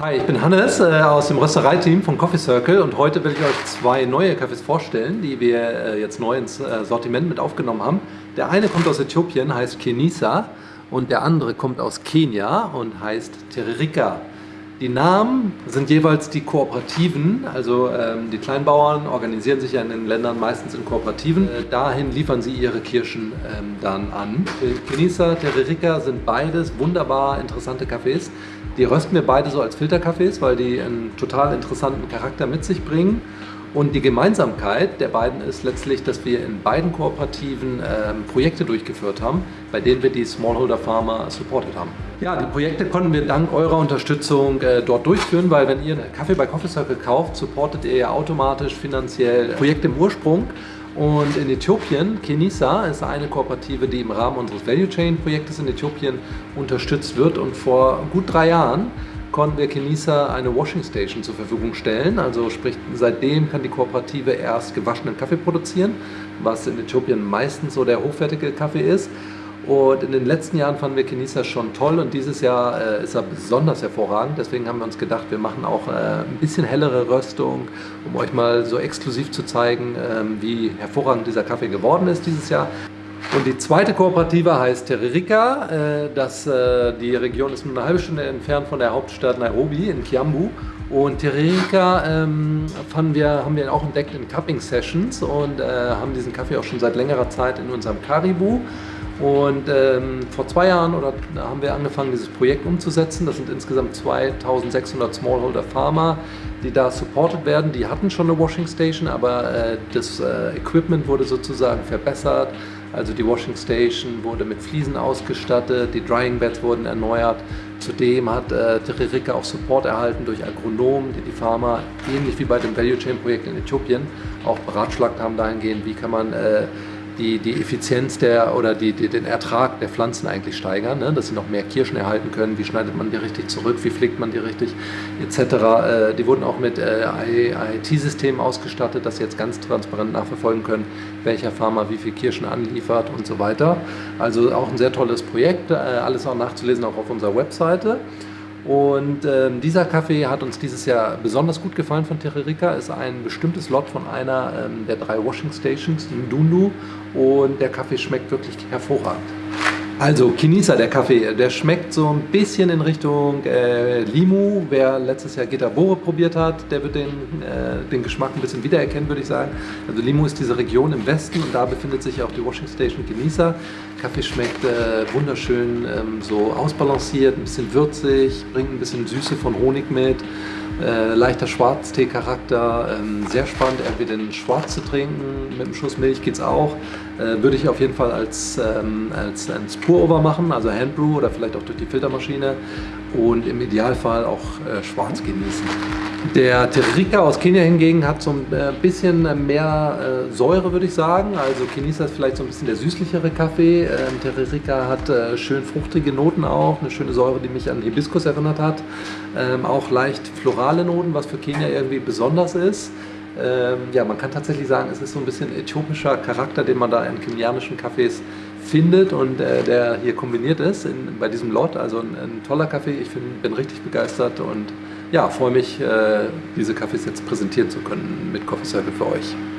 Hi, ich bin Hannes äh, aus dem Röstereiteam von Coffee Circle und heute will ich euch zwei neue Kaffees vorstellen, die wir äh, jetzt neu ins äh, Sortiment mit aufgenommen haben. Der eine kommt aus Äthiopien, heißt Kenisa und der andere kommt aus Kenia und heißt Teririka. Die Namen sind jeweils die Kooperativen, also ähm, die Kleinbauern organisieren sich ja in den Ländern meistens in Kooperativen. Äh, dahin liefern sie ihre Kirschen ähm, dann an. Kenisa, Teririka sind beides wunderbar interessante Kaffees. Die rösten wir beide so als Filterkaffees, weil die einen total interessanten Charakter mit sich bringen. Und die Gemeinsamkeit der beiden ist letztlich, dass wir in beiden Kooperativen ähm, Projekte durchgeführt haben, bei denen wir die Smallholder Farmer supported haben. Ja, die Projekte konnten wir dank eurer Unterstützung äh, dort durchführen, weil wenn ihr Kaffee bei Coffee Circle kauft, supportet ihr ja automatisch finanziell Projekte im Ursprung. Und in Äthiopien, Kenisa ist eine Kooperative, die im Rahmen unseres Value Chain Projektes in Äthiopien unterstützt wird. Und vor gut drei Jahren konnten wir Kenisa eine Washing Station zur Verfügung stellen. Also sprich, seitdem kann die Kooperative erst gewaschenen Kaffee produzieren, was in Äthiopien meistens so der hochwertige Kaffee ist. Und in den letzten Jahren fanden wir Kenisa schon toll und dieses Jahr äh, ist er besonders hervorragend. Deswegen haben wir uns gedacht, wir machen auch äh, ein bisschen hellere Röstung, um euch mal so exklusiv zu zeigen, äh, wie hervorragend dieser Kaffee geworden ist dieses Jahr. Und die zweite Kooperative heißt Teririka. Äh, das, äh, die Region ist nur eine halbe Stunde entfernt von der Hauptstadt Nairobi in Kiambu. Und Teririka ähm, wir, haben wir auch entdeckt in Cupping Sessions und äh, haben diesen Kaffee auch schon seit längerer Zeit in unserem Karibu. Und ähm, vor zwei Jahren oder, haben wir angefangen, dieses Projekt umzusetzen. Das sind insgesamt 2600 Smallholder Farmer, die da supported werden. Die hatten schon eine Washing Station, aber äh, das äh, Equipment wurde sozusagen verbessert. Also die Washing Station wurde mit Fliesen ausgestattet, die Drying Beds wurden erneuert. Zudem hat äh, Teririka auch Support erhalten durch Agronomen, die die Farmer, ähnlich wie bei dem Value Chain Projekt in Äthiopien, auch beratschlagt haben dahingehend, wie kann man äh, die, die Effizienz der oder die, die, den Ertrag der Pflanzen eigentlich steigern, ne? dass sie noch mehr Kirschen erhalten können, wie schneidet man die richtig zurück, wie pflegt man die richtig, etc. Äh, die wurden auch mit äh, IT-Systemen ausgestattet, dass sie jetzt ganz transparent nachverfolgen können, welcher Farmer wie viel Kirschen anliefert und so weiter. Also auch ein sehr tolles Projekt, äh, alles auch nachzulesen auch auf unserer Webseite. Und ähm, dieser Kaffee hat uns dieses Jahr besonders gut gefallen von Terrerica. Ist ein bestimmtes Lot von einer ähm, der drei Washing Stations in Dundu und der Kaffee schmeckt wirklich hervorragend. Also Kinisa, der Kaffee, der schmeckt so ein bisschen in Richtung äh, Limu. Wer letztes Jahr Getabore probiert hat, der wird den, äh, den Geschmack ein bisschen wiedererkennen, würde ich sagen. Also Limu ist diese Region im Westen und da befindet sich auch die Washing Station Kinisa. Kaffee schmeckt äh, wunderschön ähm, so ausbalanciert, ein bisschen würzig, bringt ein bisschen Süße von Honig mit. Äh, leichter Schwarztee-Charakter, ähm, sehr spannend, entweder den schwarz zu trinken, mit einem Schuss Milch geht es auch. Äh, würde ich auf jeden Fall als, ähm, als, als Pour-Over machen, also Handbrew oder vielleicht auch durch die Filtermaschine und im Idealfall auch äh, schwarz genießen. Der Terrika aus Kenia hingegen hat so ein äh, bisschen mehr äh, Säure, würde ich sagen. Also Kenisa ist vielleicht so ein bisschen der süßlichere Kaffee. Ähm, Terrika hat äh, schön fruchtige Noten auch, eine schöne Säure, die mich an Hibiskus erinnert hat. Ähm, auch leicht florale Noten, was für Kenia irgendwie besonders ist. Ähm, ja, man kann tatsächlich sagen, es ist so ein bisschen äthiopischer Charakter, den man da in kenianischen Cafés findet und äh, der hier kombiniert ist in, bei diesem Lot. Also ein, ein toller Kaffee, ich find, bin richtig begeistert und ja, freue mich, äh, diese Kaffees jetzt präsentieren zu können mit Coffee Circle für euch.